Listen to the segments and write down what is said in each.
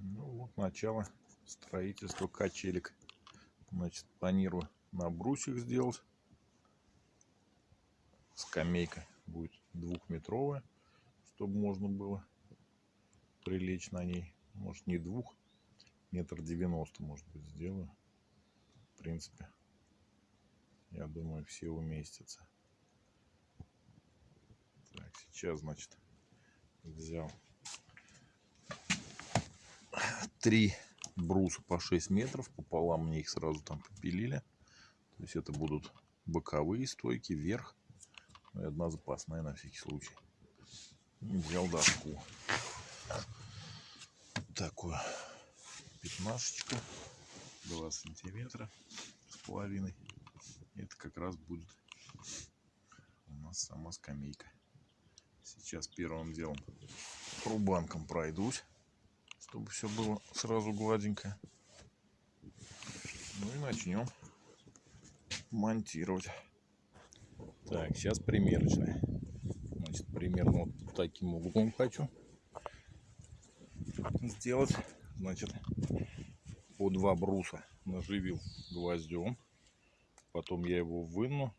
Ну вот начало строительства качелек. Значит, планирую на брусьях сделать. Скамейка будет двухметровая, чтобы можно было прилечь на ней. Может не двух, метр девяносто может быть сделаю. В принципе, я думаю, все уместятся. Так, сейчас, значит, взял три бруса по 6 метров. Пополам мне их сразу там попилили. То есть это будут боковые стойки, вверх. Ну и одна запасная на всякий случай. Взял доску. Такую пятнашечку. 2 сантиметра с половиной. Это как раз будет у нас сама скамейка. Сейчас первым делом рубанком пройдусь чтобы все было сразу гладенько. Ну и начнем монтировать. Так, сейчас примерочная. Значит, примерно вот таким углом хочу сделать. Значит, по два бруса наживил гвоздем. Потом я его выну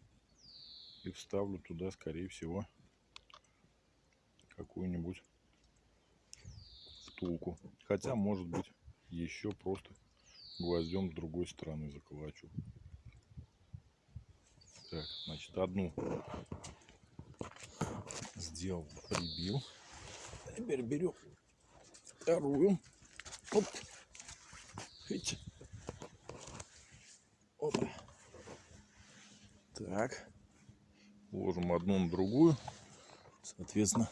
и вставлю туда, скорее всего, какую-нибудь втулку. Хотя, может быть, еще просто гвоздем с другой стороны заколочу. Так, значит, одну сделал, прибил. Теперь берем вторую. Оп. Опа. Так. Ложим одну на другую. Соответственно,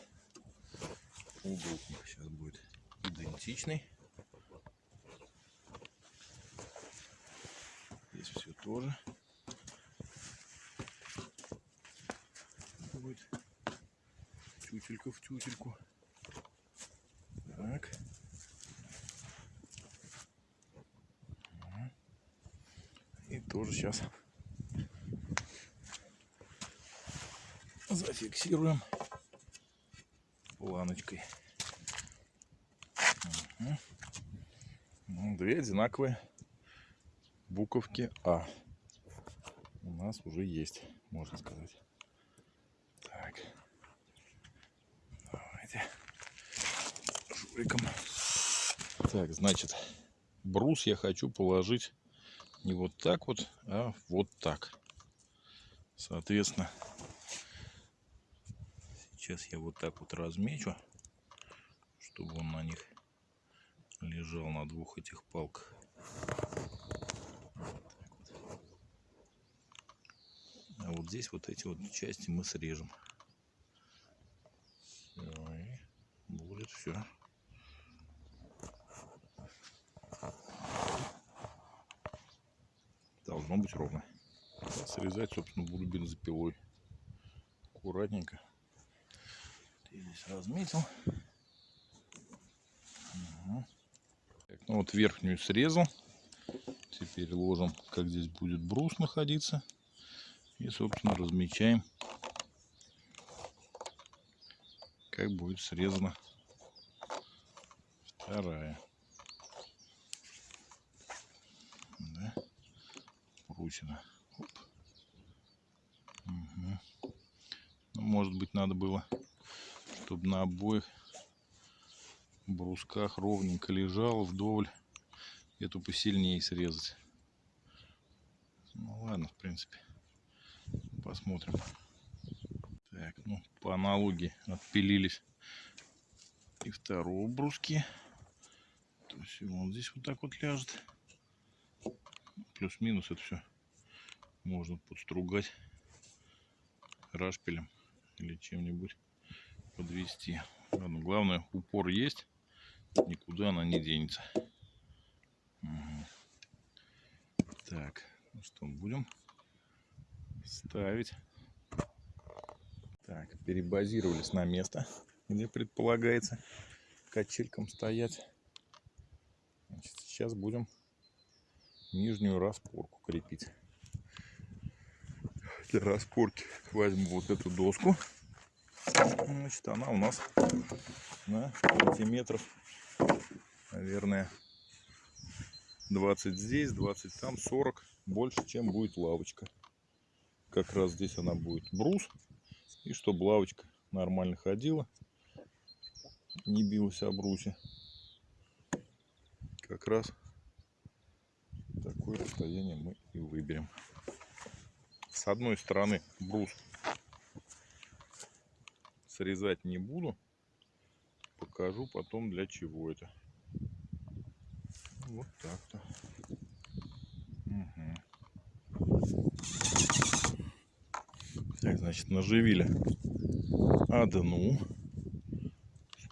угол сейчас будет идентичный. Здесь все тоже будет тютелька в тютельку. Так. И тоже сейчас зафиксируем планочкой. Ну, две одинаковые буковки А у нас уже есть, можно сказать. Так. Давайте журиком. Так, значит, брус я хочу положить не вот так вот, а вот так. Соответственно, сейчас я вот так вот размечу, чтобы он на них лежал на двух этих палках. А вот здесь вот эти вот части мы срежем. И будет все. Должно быть ровно. Срезать, собственно, буду бензопилой. Аккуратненько. Я здесь разметил. Ну, вот верхнюю срезал. Теперь ложим, как здесь будет брус находиться. И, собственно, размечаем, как будет срезана вторая. Да? Прусина. Оп. Угу. Ну, может быть, надо было, чтобы на обоих брусках ровненько лежал вдоволь. Эту посильнее срезать. Ну ладно, в принципе. Посмотрим. Так, ну, по аналогии отпилились и второго бруски. То есть он здесь вот так вот ляжет. Плюс-минус это все можно подстругать рашпилем или чем-нибудь подвести. Ладно, главное упор есть никуда она не денется. Так, ну что, будем ставить. Так, перебазировались на место, где предполагается качелькам стоять. Значит, сейчас будем нижнюю распорку крепить. Для распорки возьму вот эту доску. Значит, она у нас на сантиметров наверное, 20 здесь, 20 там, 40. Больше, чем будет лавочка. Как раз здесь она будет брус. И чтобы лавочка нормально ходила, не билась о брусе. Как раз такое расстояние мы и выберем. С одной стороны брус срезать не буду. Покажу потом для чего это. Вот так-то. Угу. Так, значит, наживили одну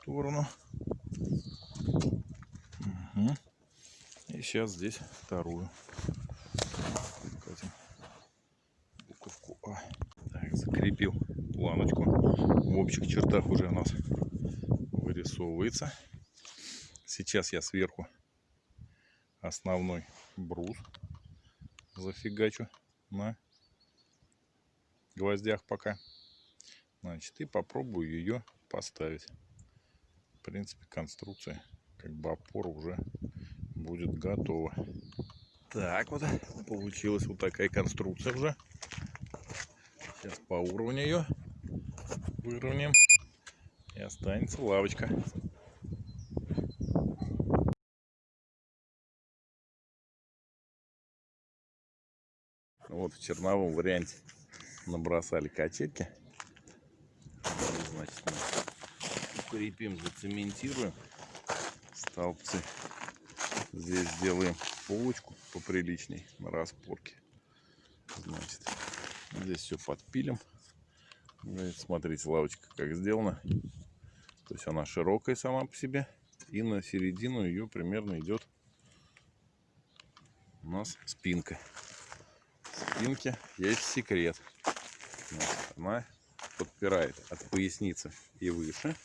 сторону. Угу. И сейчас здесь вторую. Вкатим буковку А. Так, закрепил планочку. В общих чертах уже у нас вырисовывается. Сейчас я сверху основной брус зафигачу на гвоздях пока. Значит, и попробую ее поставить. В принципе, конструкция, как бы опора уже будет готова. Так вот, получилась вот такая конструкция уже. Сейчас по уровню ее выровняем. И останется лавочка. Вот в черновом варианте набросали качельки. Значит, мы укрепим, зацементируем столбцы. Здесь сделаем полочку поприличней на распорке. Значит, здесь все подпилим. Смотрите, лавочка как сделана. То есть она широкая сама по себе. И на середину ее примерно идет у нас спинка. Спинки есть секрет. Она подпирает от поясницы и выше.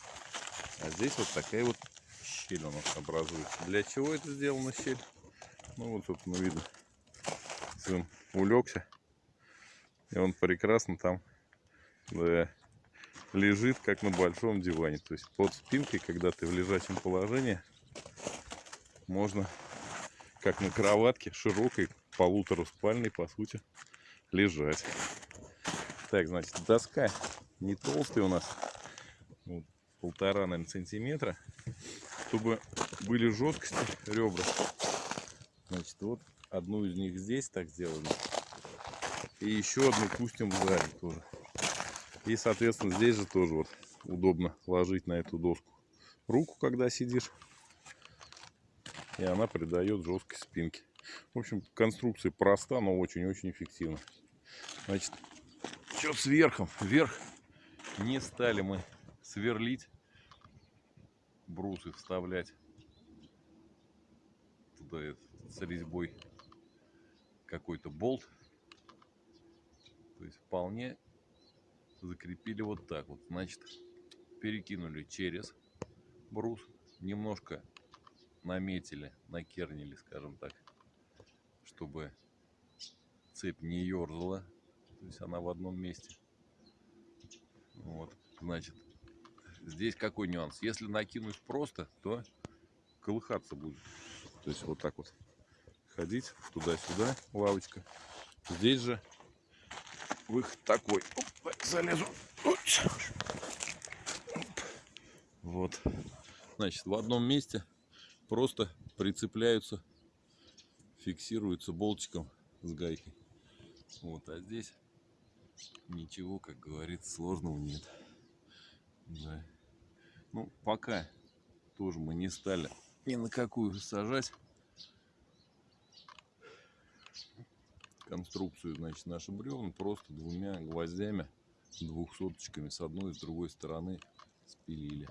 А здесь вот такая вот щель у нас образуется. Для чего это сделано щель? Ну вот, собственно, видно. Сын улегся. И он прекрасно там да, лежит, как на большом диване. То есть под спинкой, когда ты в лежачем положении, можно, как на кроватке, широкой, полутораспальной, по сути, лежать. Так, значит, доска не толстая у нас, вот, полтора, наверное, сантиметра, чтобы были жесткости ребра. Значит, вот одну из них здесь так сделали. И еще одну пустим сзади тоже. И, соответственно, здесь же тоже вот удобно ложить на эту доску руку, когда сидишь. И она придает жесткость спинке. В общем, конструкция проста, но очень-очень эффективна. Значит, что с верхом? Вверх не стали мы сверлить, брусы вставлять туда с резьбой какой-то болт. То есть вполне закрепили вот так вот. Значит, перекинули через брус, немножко наметили, накернили, скажем так, чтобы цепь не ерзала то есть она в одном месте. Вот, значит, здесь какой нюанс? Если накинуть просто, то колыхаться будет. То есть вот так вот ходить туда-сюда, лавочка. Здесь же выход такой. Оп, залезу. Вот. Значит, в одном месте просто прицепляются, фиксируются болтиком с гайкой. Вот, а здесь ничего, как говорится, сложного нет. Да. Ну, пока тоже мы не стали ни на какую сажать конструкцию, значит, наши бревна просто двумя гвоздями, двухсоточками с одной и с другой стороны спилили.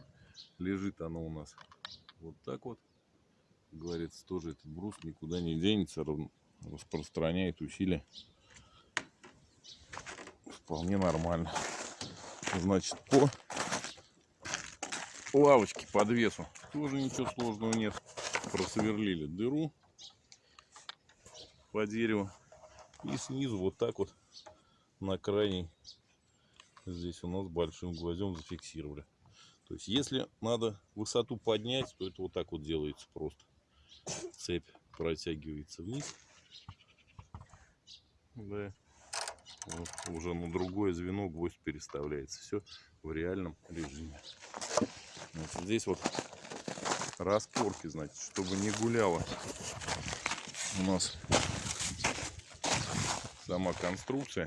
Лежит оно у нас вот так вот. Говорится, тоже этот брус никуда не денется, распространяет усилия вполне нормально. Значит, по лавочке под весу тоже ничего сложного нет. Просверлили дыру по дереву. И снизу вот так вот на крайней здесь у нас большим гвоздем зафиксировали. То есть, если надо высоту поднять, то это вот так вот делается просто. Цепь протягивается вниз. Да. Вот, уже на другое звено гвоздь переставляется. Все в реальном режиме. Значит, здесь вот распорки, значит, чтобы не гуляло у нас сама конструкция.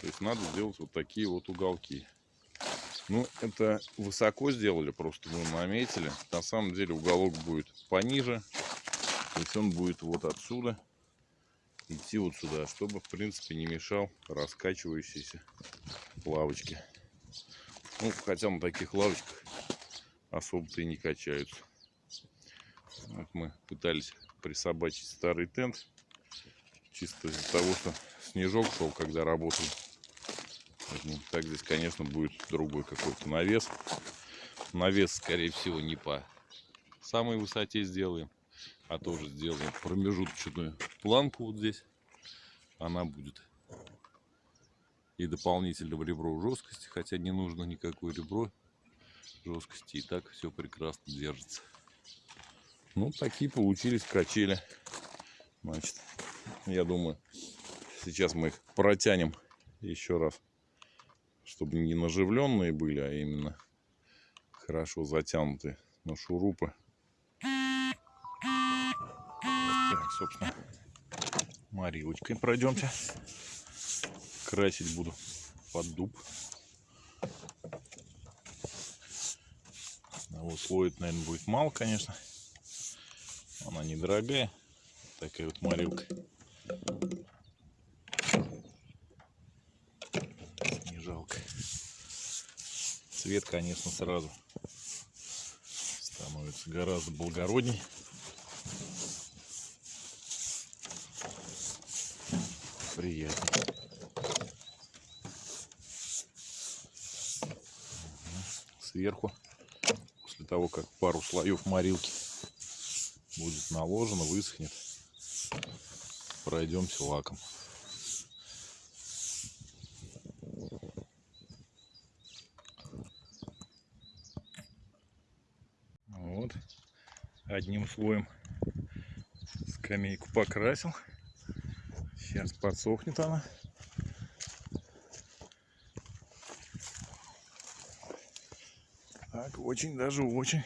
То есть надо сделать вот такие вот уголки. Ну, это высоко сделали, просто мы наметили. На самом деле уголок будет пониже. То есть он будет вот отсюда идти вот сюда, чтобы, в принципе, не мешал раскачивающейся лавочке. Ну, хотя на таких лавочках особо-то и не качаются. Вот мы пытались присобачить старый тент. Чисто из-за того, что снежок шел, когда работал. Так здесь, конечно, будет другой какой-то навес. Навес, скорее всего, не по самой высоте сделаем, а тоже сделаем промежуточную планку вот здесь. Она будет и дополнительного ребро жесткости, хотя не нужно никакое ребро жесткости, и так все прекрасно держится. Ну, такие получились качели. Значит, я думаю, сейчас мы их протянем еще раз, чтобы не наживленные были, а именно хорошо затянутые на шурупы. Так, собственно, Марилочкой пройдемте. Красить буду под дуб. Одного слоя, наверное, будет мало, конечно. Она недорогая. Такая вот морилка. Не жалко. Цвет, конечно, сразу становится гораздо благородней. Приятно. Сверху, после того, как пару слоев морилки будет наложено, высохнет, пройдемся лаком. Вот, одним слоем скамейку покрасил. Сейчас подсохнет она. Так, очень даже очень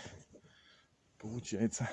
получается